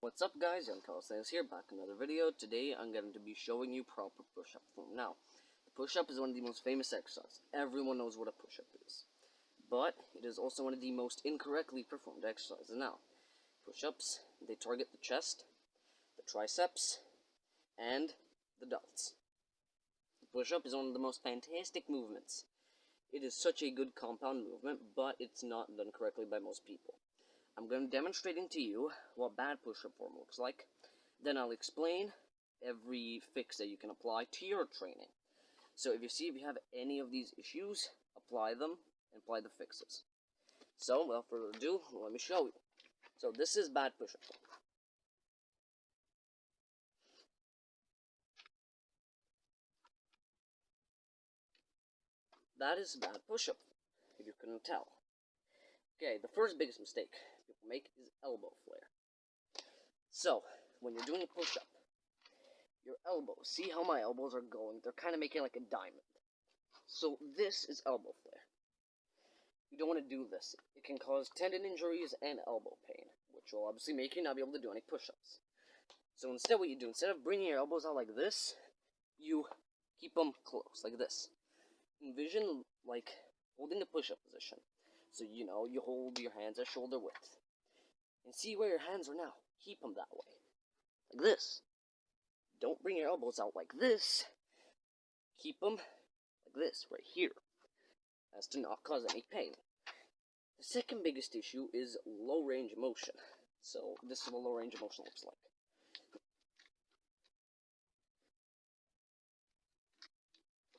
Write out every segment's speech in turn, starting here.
What's up guys, Young Calisthenics here, back another video. Today I'm going to be showing you proper push-up form. Now, the push-up is one of the most famous exercises. Everyone knows what a push-up is. But, it is also one of the most incorrectly performed exercises. Now, push-ups, they target the chest, the triceps, and the delts. The push-up is one of the most fantastic movements. It is such a good compound movement, but it's not done correctly by most people. I'm going to demonstrating to you what bad push-up form looks like. Then I'll explain every fix that you can apply to your training. So if you see if you have any of these issues, apply them and apply the fixes. So, without further ado, let me show you. So this is bad push-up form. That is bad push-up, if you couldn't tell. Okay, the first biggest mistake make is elbow flare. So, when you're doing a push-up, your elbows, see how my elbows are going? They're kind of making like a diamond. So this is elbow flare. You don't want to do this. It can cause tendon injuries and elbow pain, which will obviously make you not be able to do any push-ups. So instead what you do, instead of bringing your elbows out like this, you keep them close, like this. Envision, like, holding the push-up position. So, you know, you hold your hands at shoulder width. And see where your hands are now. Keep them that way. Like this. Don't bring your elbows out like this. Keep them like this, right here. As to not cause any pain. The second biggest issue is low range of motion. So, this is what low range of motion looks like.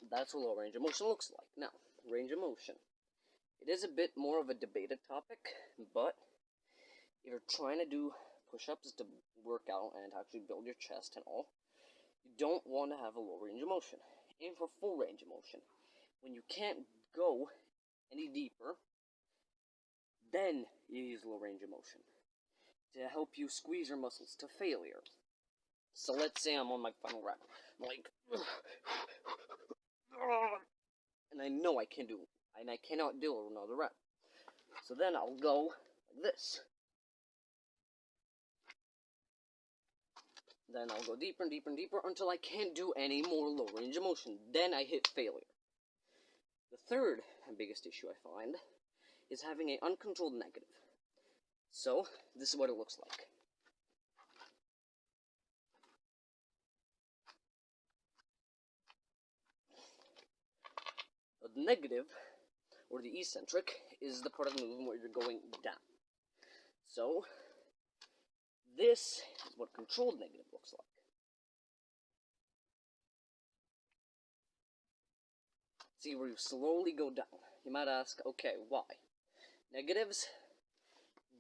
That's what low range of motion looks like. Now, range of motion. It is a bit more of a debated topic, but if you're trying to do push-ups to work out and actually build your chest and all, you don't want to have a low range of motion. Aim for full range of motion. When you can't go any deeper, then you use low range of motion to help you squeeze your muscles to failure. So let's say I'm on my final rep, I'm like, and I know I can do and I cannot do another rep. So then I'll go like this. Then I'll go deeper and deeper and deeper until I can't do any more low range of motion. Then I hit failure. The third and biggest issue I find is having an uncontrolled negative. So, this is what it looks like. The negative or the eccentric, is the part of the movement where you're going down. So, this is what controlled negative looks like. See where you slowly go down. You might ask, okay, why? Negatives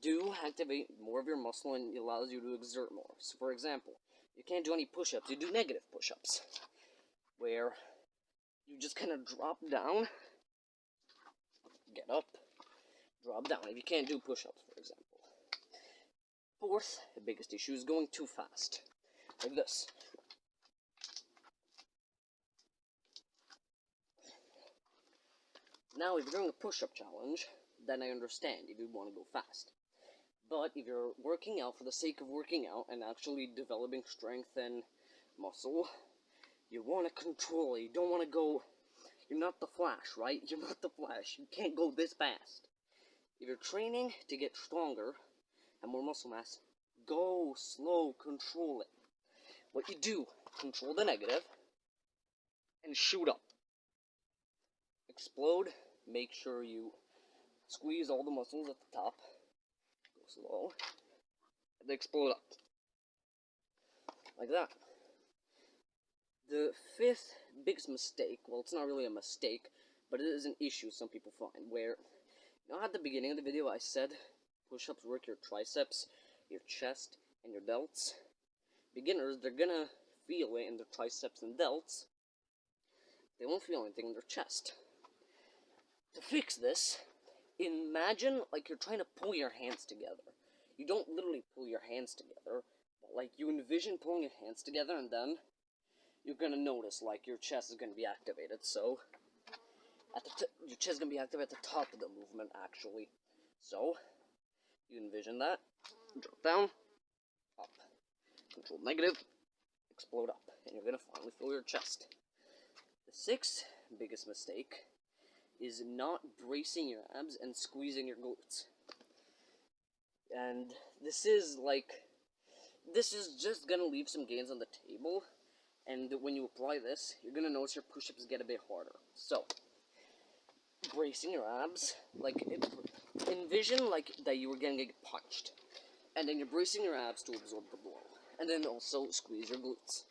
do activate more of your muscle and it allows you to exert more. So, for example, you can't do any push-ups, you do negative push-ups, where you just kind of drop down get up, drop down. If you can't do push-ups, for example. Fourth, the biggest issue is going too fast. Like this. Now, if you're doing a push-up challenge, then I understand if you want to go fast. But if you're working out for the sake of working out and actually developing strength and muscle, you want to control it. You don't want to go you're not the Flash, right? You're not the Flash. You can't go this fast. If you're training to get stronger and more muscle mass, go slow, control it. What you do, control the negative and shoot up. Explode, make sure you squeeze all the muscles at the top. Go slow. And explode up. Like that. The fifth biggest mistake, well, it's not really a mistake, but it is an issue some people find, where, you know, at the beginning of the video I said push-ups work your triceps, your chest, and your delts? Beginners, they're gonna feel it in their triceps and delts. They won't feel anything in their chest. To fix this, imagine like you're trying to pull your hands together. You don't literally pull your hands together, but like you envision pulling your hands together and then you're gonna notice like your chest is gonna be activated. So at the your chest is gonna be activated at the top of the movement actually. So you envision that. Drop down, up. neutral, negative, explode up, and you're gonna finally fill your chest. The sixth biggest mistake is not bracing your abs and squeezing your glutes. And this is like, this is just gonna leave some gains on the table. And when you apply this, you're gonna notice your push-ups get a bit harder. So, bracing your abs, like envision like that you were gonna get punched, and then you're bracing your abs to absorb the blow, and then also squeeze your glutes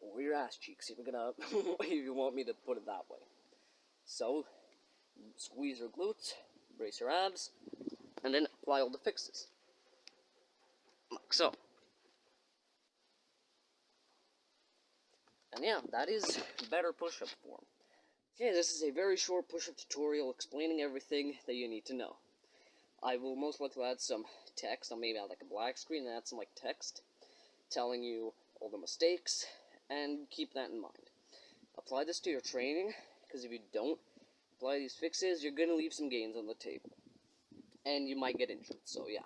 or your ass cheeks if you're gonna if you want me to put it that way. So squeeze your glutes, brace your abs, and then apply all the fixes. Like so. And yeah, that is better push-up form. Okay, this is a very short push-up tutorial explaining everything that you need to know. I will most likely add some text, I'll maybe add like a black screen and add some like text telling you all the mistakes, and keep that in mind. Apply this to your training, because if you don't apply these fixes, you're going to leave some gains on the table. And you might get injured, so yeah.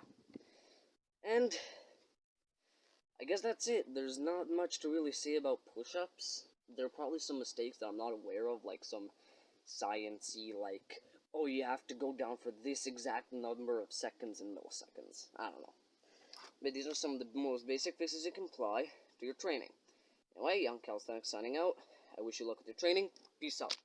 And I guess that's it. There's not much to really say about push-ups. There are probably some mistakes that I'm not aware of, like some sciency, like, oh, you have to go down for this exact number of seconds and milliseconds. I don't know. But these are some of the most basic fixes you can apply to your training. Anyway, Young Calisthenics signing out. I wish you luck with your training. Peace out.